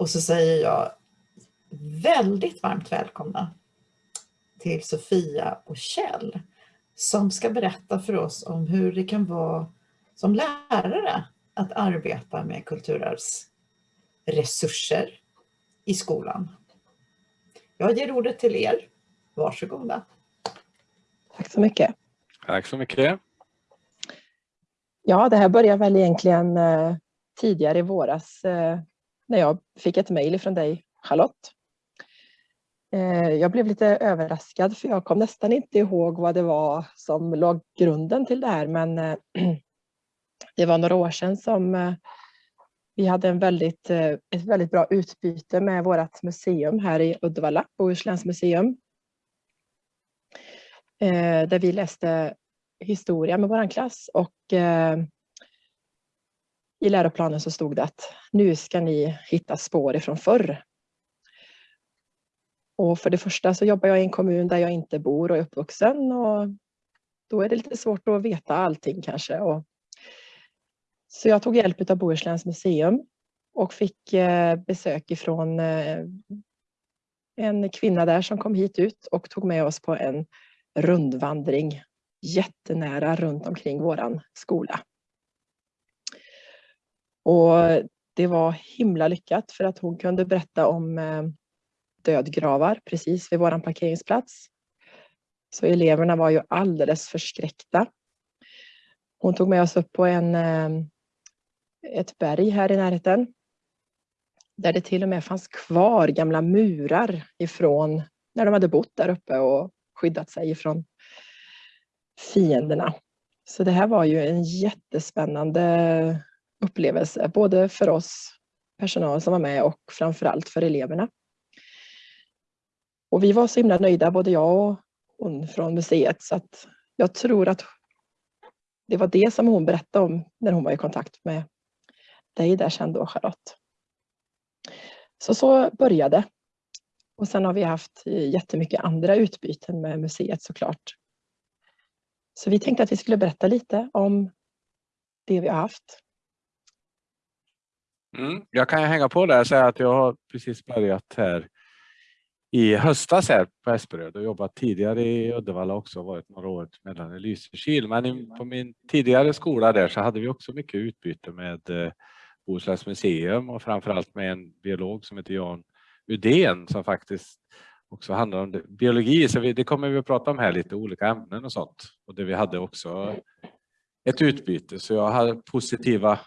Och så säger jag väldigt varmt välkomna till Sofia och Kjell som ska berätta för oss om hur det kan vara som lärare att arbeta med kulturarvsresurser i skolan. Jag ger ordet till er. Varsågoda. Tack så mycket. Tack så mycket. Ja, det här börjar väl egentligen eh, tidigare i våras eh, när jag fick ett mejl från dig, Charlotte. Eh, jag blev lite överraskad för jag kom nästan inte ihåg vad det var som låg grunden till det här men eh, det var några år sedan som eh, vi hade en väldigt, ett väldigt bra utbyte med vårt museum här i Uddevalla, Bohusläns museum. Där vi läste historia med vår klass och i läroplanen så stod det att nu ska ni hitta spår ifrån förr. Och för det första så jobbar jag i en kommun där jag inte bor och är uppvuxen och då är det lite svårt att veta allting kanske. Och så jag tog hjälp av Bohusläns museum och fick eh, besök ifrån eh, en kvinna där som kom hit ut och tog med oss på en rundvandring jättenära runt omkring våran skola. Och det var himla lyckat för att hon kunde berätta om eh, dödgravar precis vid våran parkeringsplats. Så eleverna var ju alldeles förskräckta. Hon tog med oss upp på en, eh, ett berg här i närheten. Där det till och med fanns kvar gamla murar ifrån när de hade bott där uppe och skyddat sig ifrån fienderna. Så det här var ju en jättespännande upplevelse, både för oss personal som var med och framförallt för eleverna. Och vi var så himla nöjda, både jag och hon från museet, så att jag tror att det var det som hon berättade om när hon var i kontakt med dig där sen då, Charlotte. Så så började. Och sen har vi haft jättemycket andra utbyten med museet såklart. Så vi tänkte att vi skulle berätta lite om det vi har haft. Mm, jag kan hänga på där och säga att jag har precis börjat här i höstas här på Esperöd och jobbat tidigare i Uddevalla också, varit några år mellan i Lysekil. Men på min tidigare skola där så hade vi också mycket utbyte med eh, Bohusläns museum och framförallt med en biolog som heter Jan Udén som faktiskt också handlar om biologi. Så vi, det kommer vi att prata om här lite, olika ämnen och sånt. Och det vi hade också ett utbyte. Så jag hade positiva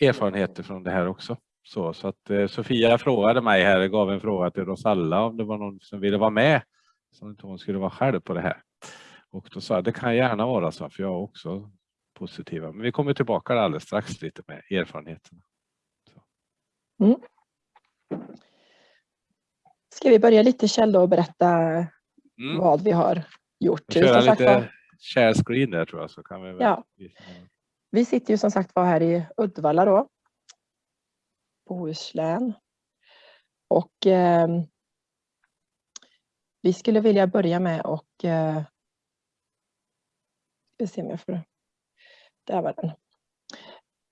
erfarenheter från det här också. Så, så att eh, Sofia frågade mig här, gav en fråga till oss alla om det var någon som ville vara med. Så inte hon skulle vara själv på det här. Och då sa jag, det kan gärna vara så, för jag är också positiva. Men vi kommer tillbaka alldeles strax lite med erfarenheterna. Mm. Ska vi börja lite Kjell och berätta mm. vad vi har gjort? Köra lite share screen där tror jag. Så kan vi ja. Vi sitter ju som sagt var här i Uddevalla då. Bohuslän. Och eh, vi skulle vilja börja med och eh, se om jag får, där var den.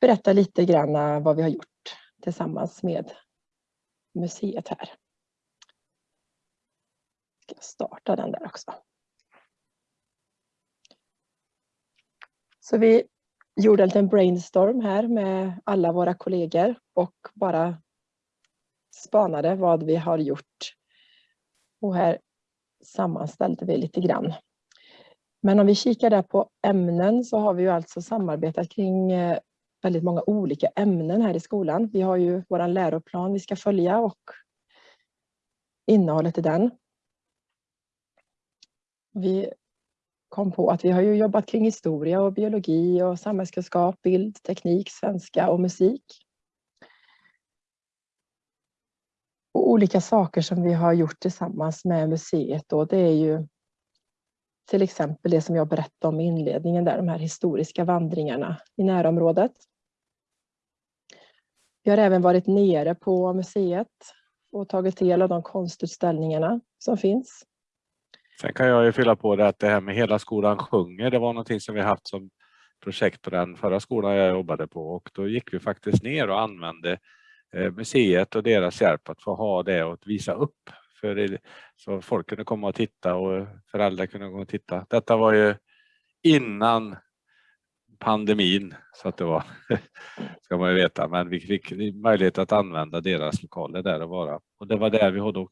Berätta lite grann vad vi har gjort tillsammans med museet här. Ska jag starta den där också. Så vi gjorde en liten brainstorm här med alla våra kollegor och bara spanade vad vi har gjort. Och här sammanställde vi lite grann. Men om vi kikar där på ämnen så har vi ju alltså samarbetat kring eh, väldigt många olika ämnen här i skolan. Vi har ju vår läroplan vi ska följa och innehållet i den. Vi kom på att vi har ju jobbat kring historia och biologi och samhällskunskap, bild, teknik, svenska och musik. Och olika saker som vi har gjort tillsammans med museet då, det är ju till exempel det som jag berättade om i inledningen där, de här historiska vandringarna i närområdet. Vi har även varit nere på museet och tagit del av de konstutställningarna som finns. Sen kan jag ju fylla på det att det här med Hela skolan sjunger, det var någonting som vi haft som projekt på den förra skolan jag jobbade på och då gick vi faktiskt ner och använde eh, museet och deras hjälp att få ha det och att visa upp. För det, så folk kunde komma och titta och föräldrar kunde gå och titta. Detta var ju innan pandemin så att det var, ska man ju veta, men vi fick möjlighet att använda deras lokaler där och vara. Och det var där vi hade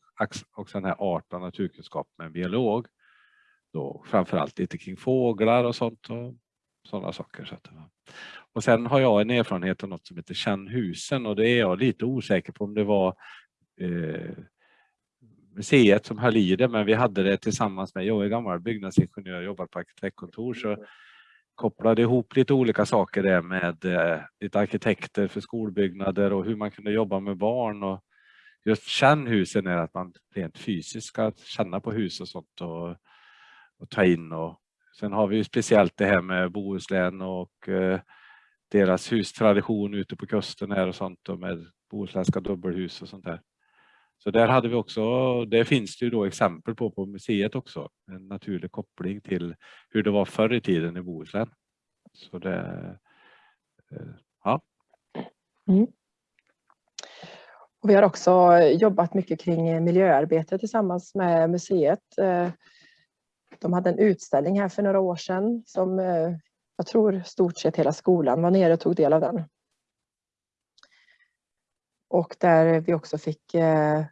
också den här art och naturkunskap med en biolog. Då framförallt lite kring fåglar och sånt och sådana saker. Så att och sen har jag en erfarenhet av något som heter Känn husen och det är jag lite osäker på om det var eh, museet som höll i det, men vi hade det tillsammans med, jag är gammal byggnadsingenjör jobbar på arkitektkontor, så mm kopplade ihop lite olika saker där med eh, lite arkitekter för skolbyggnader och hur man kunde jobba med barn. Och just kännhusen är att man rent fysiskt ska känna på hus och sånt och, och ta in. Och, sen har vi ju speciellt det här med Bohuslän och eh, deras hustradition ute på kusten här och sånt och med bohuslänska dubbelhus och sånt där. Så där hade vi också, det finns det ju då exempel på på museet också, en naturlig koppling till hur det var förr i tiden i Bohuslän. Så det, eh, ja. Mm. Och vi har också jobbat mycket kring miljöarbete tillsammans med museet. Eh, de hade en utställning här för några år sedan som eh, jag tror stort sett hela skolan var nere och tog del av den. Och där vi också fick eh,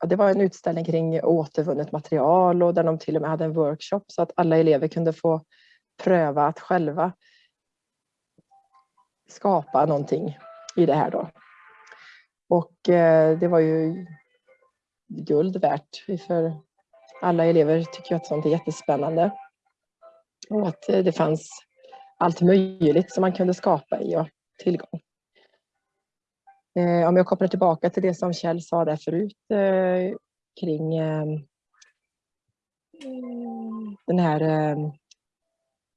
ja, det var en utställning kring återvunnet material och där de till och med hade en workshop så att alla elever kunde få pröva att själva skapa någonting i det här då. Och eh, det var ju guld värt för alla elever tycker att sånt är jättespännande. Och att eh, det fanns allt möjligt som man kunde skapa i och tillgång. Eh, om jag kopplar tillbaka till det som Kjell sa där förut eh, kring eh, den här eh,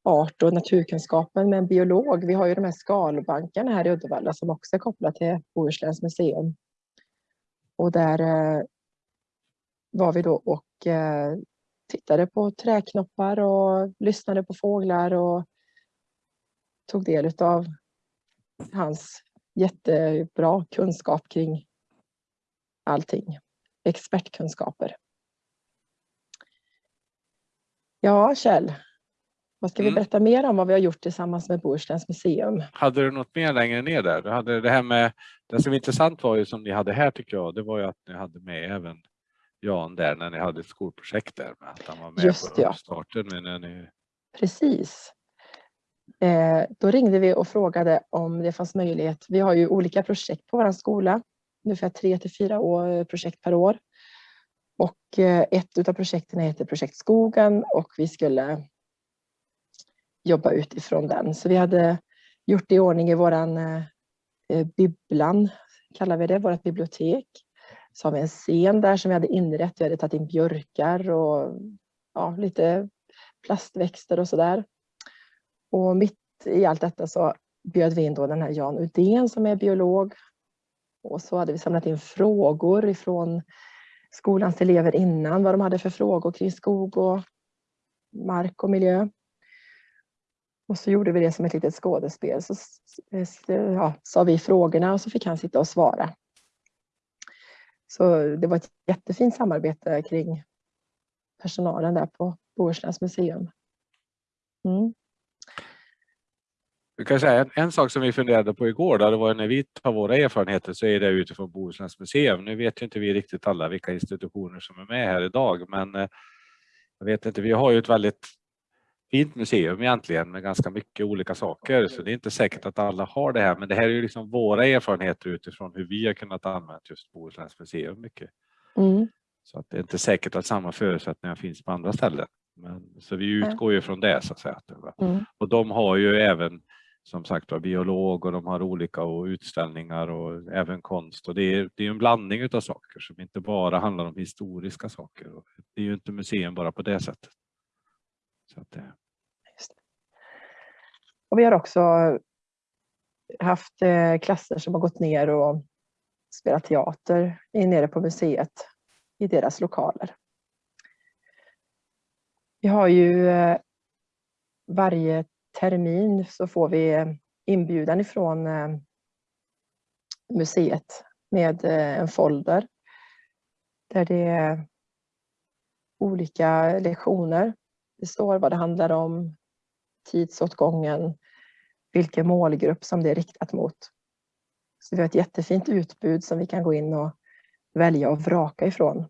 art och naturkunskapen med en biolog. Vi har ju de här skalbankarna här i Uddevalla som också är kopplade till Bohusläns museum. Och där eh, var vi då och eh, tittade på träknoppar och lyssnade på fåglar och tog del av hans jättebra kunskap kring allting. Expertkunskaper. Ja, Kjell. Vad ska mm. vi berätta mer om vad vi har gjort tillsammans med Bohusläns museum? Hade du något mer längre ner där? Du hade det här med, det som var intressant var ju som ni hade här tycker jag, det var ju att ni hade med även Jan där när ni hade ett skolprojekt där med att han var med Just på ja. starten. När ni... Precis. Eh, då ringde vi och frågade om det fanns möjlighet. Vi har ju olika projekt på vår skola, ungefär tre till fyra år, eh, projekt per år. Och eh, ett av projekten heter Projekt Skogen och vi skulle jobba utifrån den. Så vi hade gjort i ordning i våran eh, eh, bibblan, kallar vi det, vårt bibliotek. Så har vi en scen där som vi hade inrett. Vi hade tagit in björkar och ja, lite plastväxter och sådär. Och mitt i allt detta så bjöd vi in då den här Jan Udén som är biolog. Och så hade vi samlat in frågor ifrån skolans elever innan, vad de hade för frågor kring skog och mark och miljö. Och så gjorde vi det som ett litet skådespel. Så ja, sa vi frågorna och så fick han sitta och svara. Så det var ett jättefint samarbete kring personalen där på Bohusläns museum. Mm. Jag kan säga en, en, sak som vi funderade på igår, då, det var när vi tar våra erfarenheter så är det utifrån Bohusläns museum. Nu vet ju inte vi riktigt alla vilka institutioner som är med här idag, men eh, jag vet inte, vi har ju ett väldigt fint museum egentligen med ganska mycket olika saker, så det är inte säkert att alla har det här, men det här är ju liksom våra erfarenheter utifrån hur vi har kunnat använda just Bohusläns museum mycket. Mm. Så att det är inte säkert att samma förutsättningar finns på andra ställen. Men, så vi utgår ju från det så att säga. Mm. Och de har ju även som sagt var biolog och de har olika och utställningar och även konst. Och det är, det är en blandning av saker som inte bara handlar om historiska saker. Det är ju inte museum bara på det sättet. Så att eh. det... Och vi har också haft eh, klasser som har gått ner och spelat teater nere på museet i deras lokaler. Vi har ju eh, varje termin så får vi inbjudan ifrån museet med eh, en folder där det är olika lektioner. Det står vad det handlar om, tidsåtgången, vilken målgrupp som det är riktat mot. Så vi har ett jättefint utbud som vi kan gå in och välja och vraka ifrån.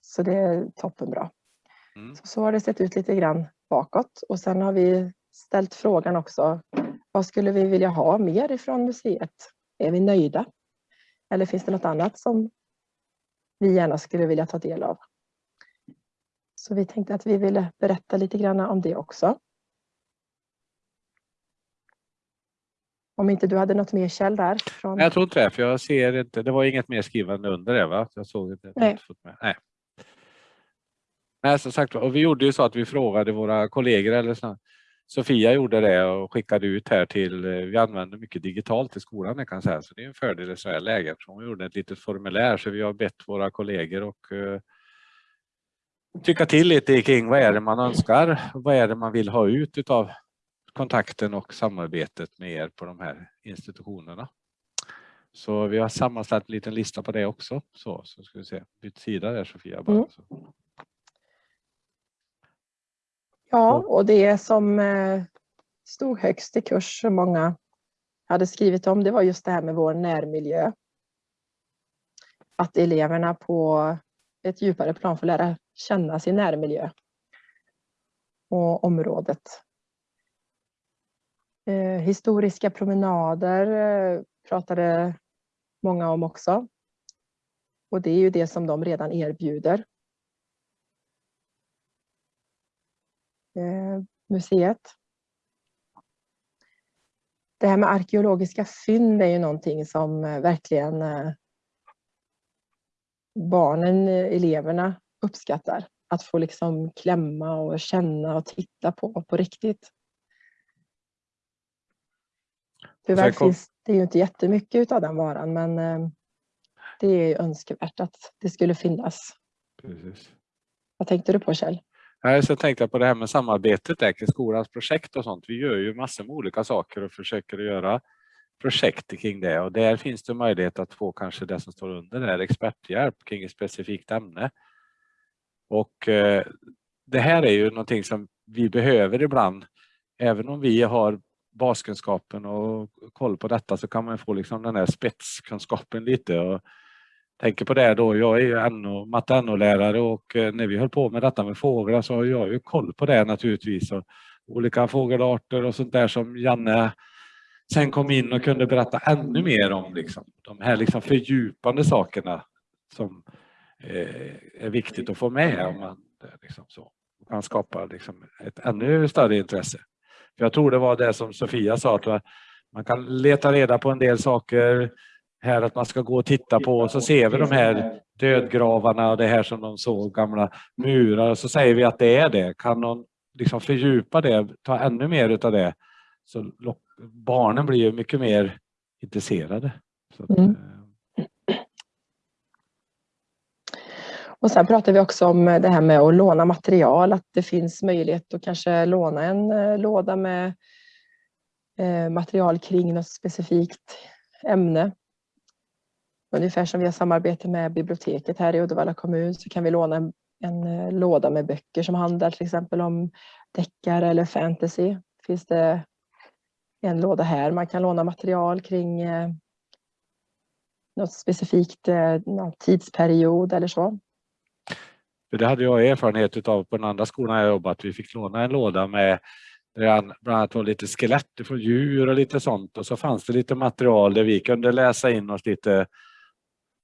Så det är toppenbra. Mm. Så, så har det sett ut lite grann bakåt och sen har vi ställt frågan också, vad skulle vi vilja ha mer ifrån museet? Är vi nöjda? Eller finns det något annat som vi gärna skulle vilja ta del av? Så vi tänkte att vi ville berätta lite grann om det också. Om inte du hade något mer Kjell där? Från... Jag tror inte det, för jag ser inte. Det var inget mer skrivande under det va? Jag såg inte. Nej. Nej. Nej, som sagt och vi gjorde ju så att vi frågade våra kollegor eller så. Sofia gjorde det och skickade ut här till, vi använder mycket digitalt i skolan jag kan säga, så det är en fördel i så här läge. Hon gjorde ett litet formulär så vi har bett våra kollegor och uh, tycka till lite kring vad är det man önskar, vad är det man vill ha ut utav kontakten och samarbetet med er på de här institutionerna. Så vi har sammanställt en liten lista på det också. Så, så ska vi se, byt sida där Sofia. Bara. Mm. Ja, och det som eh, stod högst i kurs som många hade skrivit om, det var just det här med vår närmiljö. Att eleverna på ett djupare plan får lära känna sin närmiljö och området. Eh, historiska promenader eh, pratade många om också. Och det är ju det som de redan erbjuder. Museet. Det här med arkeologiska fynd är ju någonting som eh, verkligen eh, barnen, eleverna uppskattar. Att få liksom klämma och känna och titta på på riktigt. Tyvärr kom... finns det ju inte jättemycket av den varan men det är önskvärt att det skulle finnas. Precis. Vad tänkte du på Kjell? Nej, så tänkte jag på det här med samarbetet där kring skolans projekt och sånt. Vi gör ju massor med olika saker och försöker göra projekt kring det och där finns det möjlighet att få kanske det som står under där, experthjälp kring ett specifikt ämne. Och eh, det här är ju någonting som vi behöver ibland. Även om vi har baskunskapen och koll på detta så kan man få liksom den här spetskunskapen lite. Och tänker på det då, jag är ju NO, matte NO-lärare och eh, när vi höll på med detta med fåglar så har jag ju koll på det naturligtvis. Och olika fågelarter och sånt där som Janne sen kom in och kunde berätta ännu mer om liksom, de här liksom fördjupande sakerna som eh, är viktigt att få med om man eh, liksom så, man skapar liksom ett ännu större intresse. För jag tror det var det som Sofia sa, att man kan leta reda på en del saker här att man ska gå och titta på och så ser vi de här dödgravarna och det här som de såg, gamla murar och så säger vi att det är det. Kan någon liksom fördjupa det, ta ännu mer utav det så barnen blir ju mycket mer intresserade. Att, mm. Eh, och sen pratar vi också om det här med att låna material, att det finns möjlighet att kanske låna en eh, låda med eh, material kring något specifikt ämne. Ungefär som vi har samarbete med biblioteket här i Uddevalla kommun så kan vi låna en, en eh, låda med böcker som handlar till exempel om deckare eller fantasy. Finns det en låda här man kan låna material kring eh, något specifikt eh, någon tidsperiod eller så. Det hade jag erfarenhet av på den andra skolan jag jobbat. Vi fick låna en låda med bland annat var lite skelett från djur och lite sånt och så fanns det lite material där vi kunde läsa in oss lite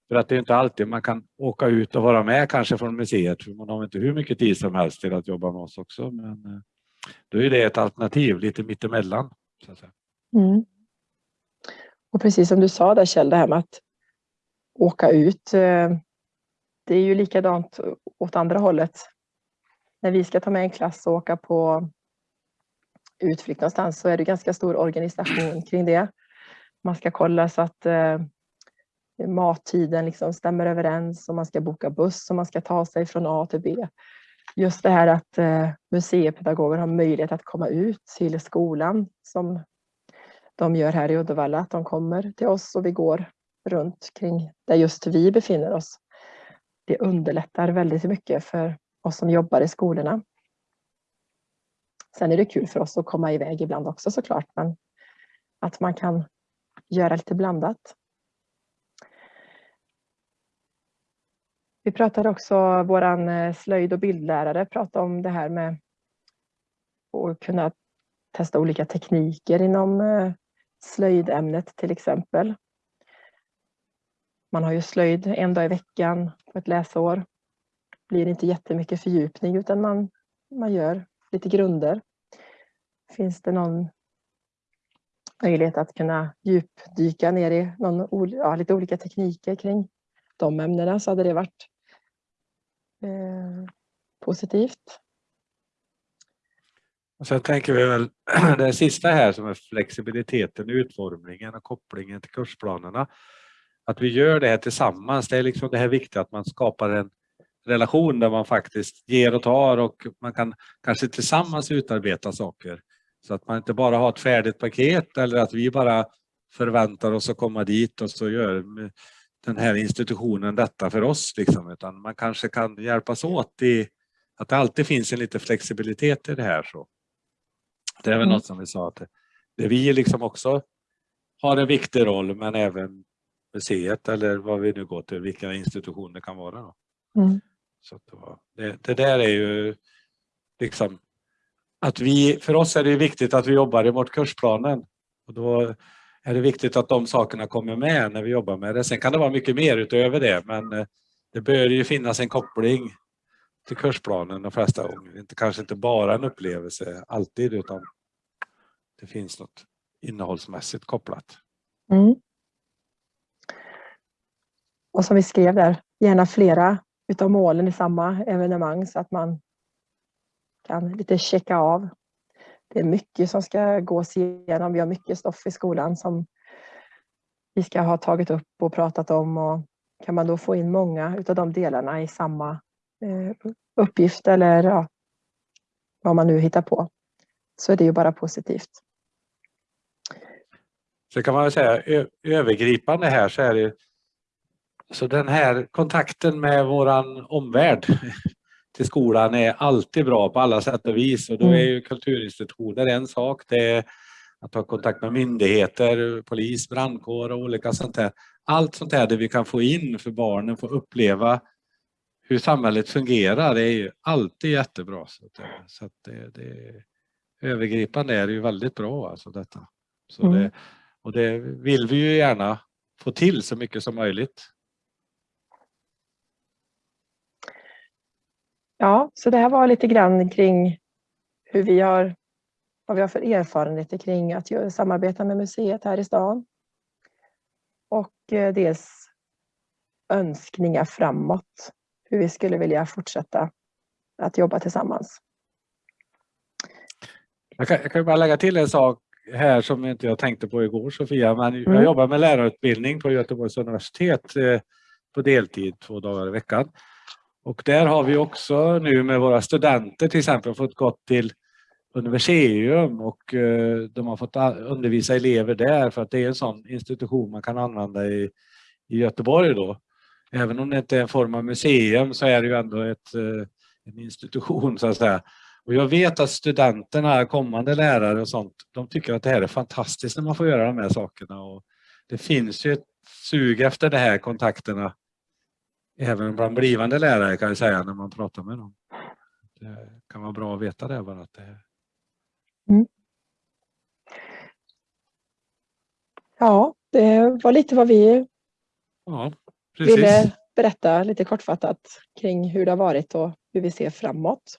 för att det är inte alltid man kan åka ut och vara med kanske från museet, för man har inte hur mycket tid som helst till att jobba med oss också. Men eh, då är det ett alternativ lite mittemellan. Så att säga. Mm. Och precis som du sa där Kjell, det här med att åka ut. Eh, det är ju likadant åt andra hållet. När vi ska ta med en klass och åka på utflykt någonstans så är det ganska stor organisation kring det. Man ska kolla så att eh, mattiden liksom stämmer överens och man ska boka buss och man ska ta sig från A till B. Just det här att eh, museipedagoger har möjlighet att komma ut till skolan som de gör här i Uddevalla, att de kommer till oss och vi går runt kring där just vi befinner oss. Det underlättar väldigt mycket för oss som jobbar i skolorna. Sen är det kul för oss att komma iväg ibland också såklart, men att man kan göra lite blandat. Vi pratade också, vår eh, slöjd och bildlärare pratade om det här med att kunna testa olika tekniker inom eh, slöjdämnet till exempel. Man har ju slöjd en dag i veckan på ett läsår. Det blir inte jättemycket fördjupning utan man, man gör lite grunder. Finns det någon möjlighet att kunna djupdyka ner i någon, ja, lite olika tekniker kring de ämnena så hade det varit eh, positivt. Och sen tänker vi väl det sista här som är flexibiliteten, utformningen och kopplingen till kursplanerna. Att vi gör det här tillsammans. Det är liksom det här viktiga att man skapar en relation där man faktiskt ger och tar och man kan kanske tillsammans utarbeta saker. Så att man inte bara har ett färdigt paket eller att vi bara förväntar oss att komma dit och så gör den här institutionen detta för oss. Liksom. Utan man kanske kan hjälpas åt i att det alltid finns en lite flexibilitet i det här. Så. Det är väl mm. något som vi sa att det vi liksom också har en viktig roll men även museet eller vad vi nu går till, vilka institutioner det kan vara. Mm. Så det, det, där är ju liksom att vi, för oss är det viktigt att vi jobbar i vårt kursplanen. Och då är det viktigt att de sakerna kommer med när vi jobbar med det. Sen kan det vara mycket mer utöver det men eh, det bör ju finnas en koppling till kursplanen de flesta gånger. Inte, kanske inte bara en upplevelse alltid utan det finns något innehållsmässigt kopplat. Mm. Och som vi skrev där, gärna flera utav målen i samma evenemang så att man kan lite checka av. Det är mycket som ska gås igenom. Vi har mycket stoff i skolan som vi ska ha tagit upp och pratat om och kan man då få in många av de delarna i samma eh, uppgift eller ja, vad man nu hittar på så är det ju bara positivt. Så kan man väl säga övergripande här så är det så den här kontakten med våran omvärld till skolan är alltid bra på alla sätt och vis och då är mm. ju kulturinstitutioner en sak. Det är att ha kontakt med myndigheter, polis, brandkår och olika sånt där. Allt sånt här där vi kan få in för barnen, få uppleva hur samhället fungerar det är ju alltid jättebra. Så, att, det, det, övergripande är ju väldigt bra alltså detta. Så mm. det, och det vill vi ju gärna få till så mycket som möjligt. Ja, så det här var lite grann kring hur vi har, vad vi har för erfarenheter kring att samarbeta med museet här i stan. Och eh, dels önskningar framåt, hur vi skulle vilja fortsätta att jobba tillsammans. Jag kan, jag kan bara lägga till en sak här som inte jag tänkte på igår Sofia, men mm. jag jobbar med lärarutbildning på Göteborgs universitet eh, på deltid två dagar i veckan. Och där har vi också nu med våra studenter till exempel fått gått till Universium och eh, de har fått undervisa elever där för att det är en sån institution man kan använda i, i Göteborg då. Även om det inte är en form av museum så är det ju ändå ett, eh, en institution så att säga. Och jag vet att studenterna, kommande lärare och sånt, de tycker att det här är fantastiskt när man får göra de här sakerna. Och det finns ju ett sug efter de här kontakterna även bland blivande lärare kan jag säga när man pratar med dem. Det kan vara bra att veta det bara att det mm. Ja, det var lite vad vi ja, ville berätta lite kortfattat kring hur det har varit och hur vi ser framåt.